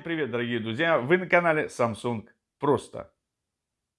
Всем привет, дорогие друзья! Вы на канале Samsung Просто.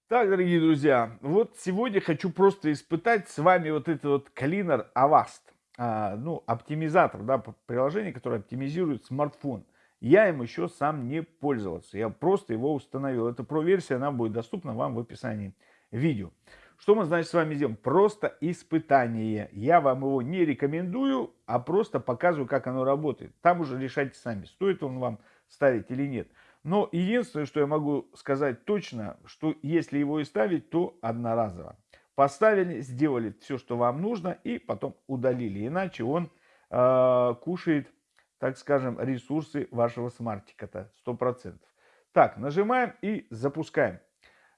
Так, дорогие друзья, вот сегодня хочу просто испытать с вами вот этот вот Cleaner Avast. А, ну, оптимизатор, да, приложение, которое оптимизирует смартфон. Я им еще сам не пользовался, я просто его установил. Это про-версия, она будет доступна вам в описании видео. Что мы, значит, с вами сделаем? Просто испытание. Я вам его не рекомендую, а просто показываю, как оно работает. Там уже решайте сами, стоит он вам ставить или нет. Но единственное, что я могу сказать точно, что если его и ставить, то одноразово. Поставили, сделали все, что вам нужно, и потом удалили. Иначе он э, кушает, так скажем, ресурсы вашего смартика-то 100%. Так, нажимаем и запускаем.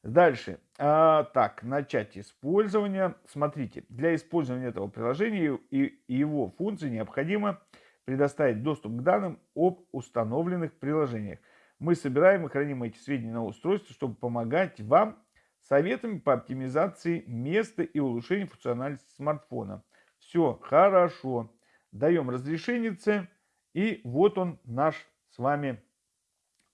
Дальше. А, так, начать использование. Смотрите, для использования этого приложения и его функций необходимо предоставить доступ к данным об установленных приложениях. Мы собираем и храним эти сведения на устройстве, чтобы помогать вам советами по оптимизации места и улучшению функциональности смартфона. Все хорошо. Даем разрешение и вот он наш с вами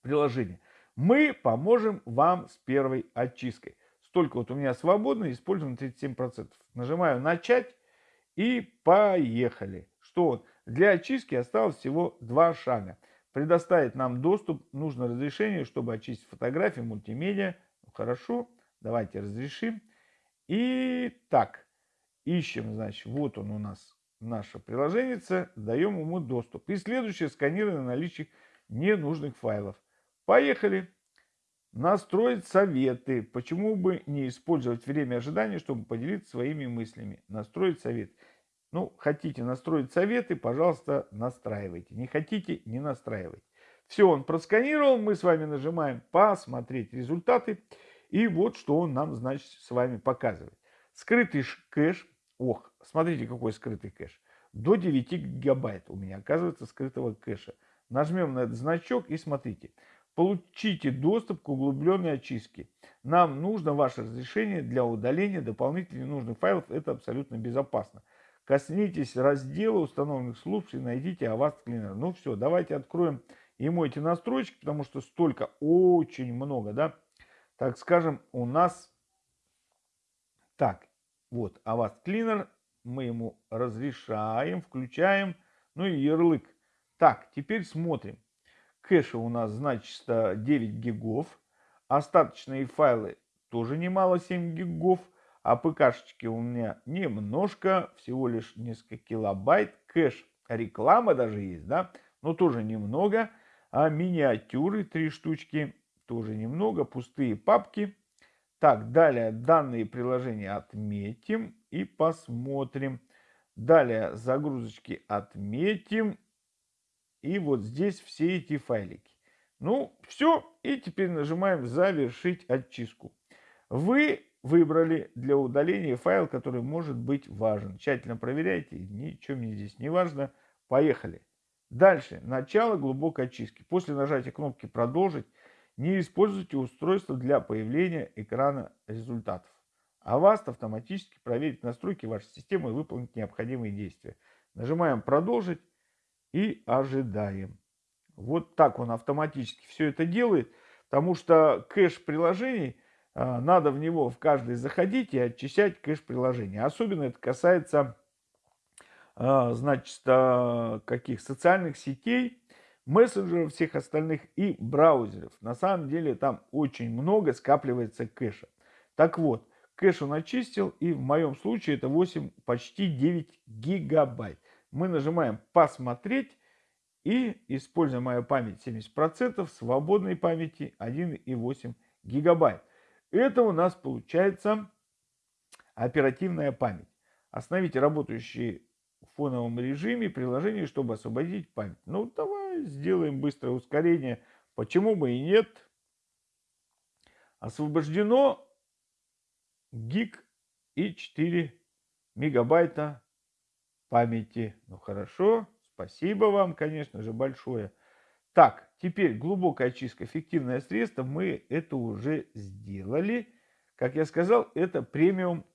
приложение мы поможем вам с первой очисткой. Столько вот у меня свободно, используем 37%. Нажимаю начать и поехали. Что Для очистки осталось всего два шага. Предоставить нам доступ, нужно разрешение, чтобы очистить фотографии, мультимедиа. Ну, хорошо, давайте разрешим. И так, ищем, значит, вот он у нас, наше приложение, даем ему доступ. И следующее сканирование наличия ненужных файлов. Поехали. Настроить советы. Почему бы не использовать время ожидания, чтобы поделиться своими мыслями? Настроить совет. Ну, хотите настроить советы, пожалуйста, настраивайте. Не хотите, не настраивайте. Все, он просканировал. Мы с вами нажимаем «Посмотреть результаты». И вот что он нам, значит, с вами показывает. Скрытый кэш. Ох, смотрите, какой скрытый кэш. До 9 гигабайт у меня оказывается скрытого кэша. Нажмем на этот значок и смотрите. Получите доступ к углубленной очистке. Нам нужно ваше разрешение для удаления дополнительных ненужных файлов. Это абсолютно безопасно. Коснитесь раздела установленных служб и найдите Avast Cleaner. Ну все, давайте откроем ему эти настройки, потому что столько, очень много, да. Так скажем, у нас... Так, вот Avast Cleaner. Мы ему разрешаем, включаем. Ну и ярлык. Так, теперь смотрим. Кэша у нас, значит, 9 гигов. Остаточные файлы тоже немало, 7 гигов. А ПКшечки у меня немножко, всего лишь несколько килобайт. Кэш, реклама даже есть, да, но тоже немного. А миниатюры, 3 штучки, тоже немного. Пустые папки. Так, далее данные приложения отметим и посмотрим. Далее загрузочки отметим и вот здесь все эти файлики. Ну, все. И теперь нажимаем «Завершить очистку». Вы выбрали для удаления файл, который может быть важен. Тщательно проверяйте. Ничего мне здесь не важно. Поехали. Дальше. Начало глубокой очистки. После нажатия кнопки «Продолжить» не используйте устройство для появления экрана результатов. Avast автоматически проверит настройки вашей системы и выполнит необходимые действия. Нажимаем «Продолжить» и ожидаем. Вот так он автоматически все это делает, потому что кэш приложений, надо в него в каждый заходить и очищать кэш приложения. Особенно это касается, а, значит, а, каких социальных сетей, мессенджеров всех остальных и браузеров. На самом деле там очень много скапливается кэша. Так вот, кэш он очистил, и в моем случае это 8, почти 9 гигабайт мы нажимаем «Посмотреть» и используя мою память 70%, свободной памяти 1,8 гигабайт. Это у нас получается оперативная память. Остановите работающие в фоновом режиме приложение, чтобы освободить память. Ну, давай сделаем быстрое ускорение. Почему бы и нет? Освобождено гиг и 4 мегабайта памяти. Ну хорошо, спасибо вам, конечно же, большое. Так, теперь глубокая очистка, эффективное средство. Мы это уже сделали. Как я сказал, это премиум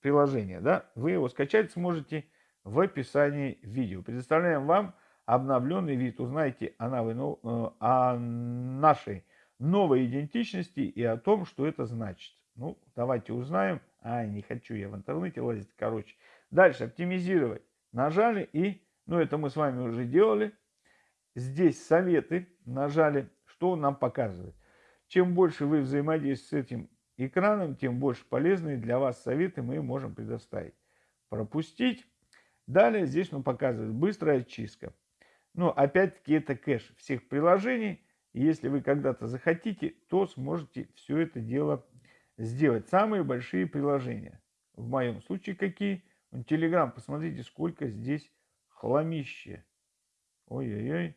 приложение. Да? Вы его скачать сможете в описании видео. Предоставляем вам обновленный вид, узнаете о, э, нашей новой идентичности и о том, что это значит. Ну, давайте узнаем. А, не хочу я в интернете лазить, короче. Дальше, оптимизировать. Нажали и, ну, это мы с вами уже делали. Здесь советы нажали. Что он нам показывает? Чем больше вы взаимодействуете с этим экраном, тем больше полезные для вас советы мы можем предоставить. Пропустить. Далее здесь он показывает быстрая очистка. Но опять-таки это кэш всех приложений. если вы когда-то захотите, то сможете все это дело сделать. Самые большие приложения. В моем случае какие? Телеграм, посмотрите, сколько здесь хламище. Ой-ой-ой.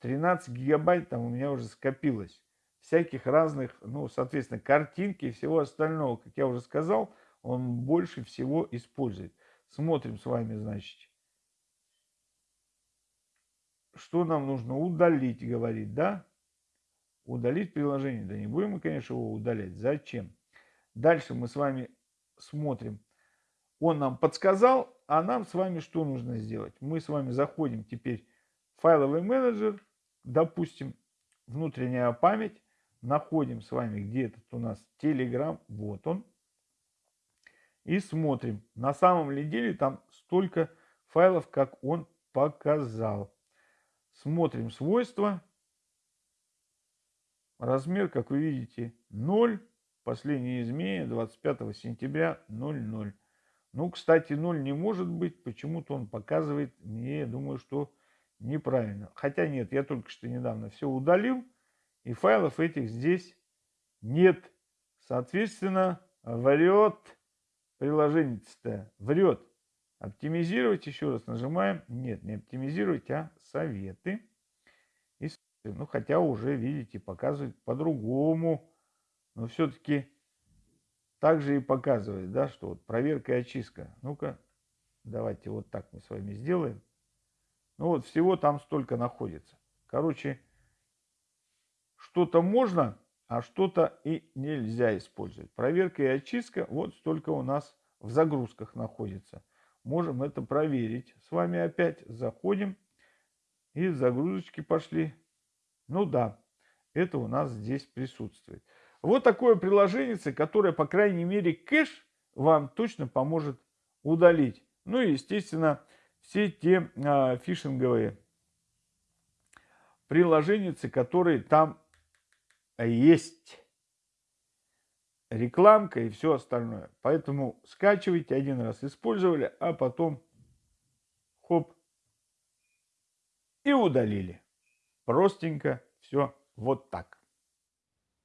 13 гигабайт там у меня уже скопилось. Всяких разных, ну, соответственно, картинки и всего остального. Как я уже сказал, он больше всего использует. Смотрим с вами, значит. Что нам нужно? Удалить, говорит, да? Удалить приложение. Да не будем мы, конечно, его удалять. Зачем? Дальше мы с вами смотрим. Он нам подсказал, а нам с вами что нужно сделать? Мы с вами заходим теперь в файловый менеджер, допустим, внутренняя память, находим с вами, где этот у нас Telegram, вот он, и смотрим, на самом ли деле там столько файлов, как он показал. Смотрим свойства, размер, как вы видите, 0, последнее изменение 25 сентября 00. Ну, кстати, 0 не может быть, почему-то он показывает мне, я думаю, что неправильно. Хотя нет, я только что недавно все удалил, и файлов этих здесь нет. Соответственно, врет приложение-то, врет. Оптимизировать еще раз нажимаем. Нет, не оптимизировать, а советы. И, ну, хотя уже, видите, показывает по-другому. Но все-таки также и показывает, да, что вот проверка и очистка. Ну-ка, давайте вот так мы с вами сделаем. Ну вот всего там столько находится. Короче, что-то можно, а что-то и нельзя использовать. Проверка и очистка вот столько у нас в загрузках находится. Можем это проверить. С вами опять заходим. И загрузочки пошли. Ну да, это у нас здесь присутствует. Вот такое приложение, которое, по крайней мере, кэш вам точно поможет удалить. Ну и, естественно, все те а, фишинговые приложения, которые там есть. Рекламка и все остальное. Поэтому скачивайте, один раз использовали, а потом хоп и удалили. Простенько все вот так.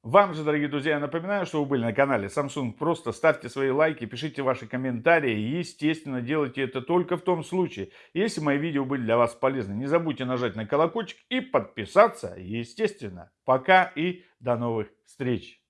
Вам же, дорогие друзья, я напоминаю, что вы были на канале Samsung. Просто ставьте свои лайки, пишите ваши комментарии. Естественно, делайте это только в том случае, если мои видео были для вас полезны. Не забудьте нажать на колокольчик и подписаться, естественно. Пока и до новых встреч!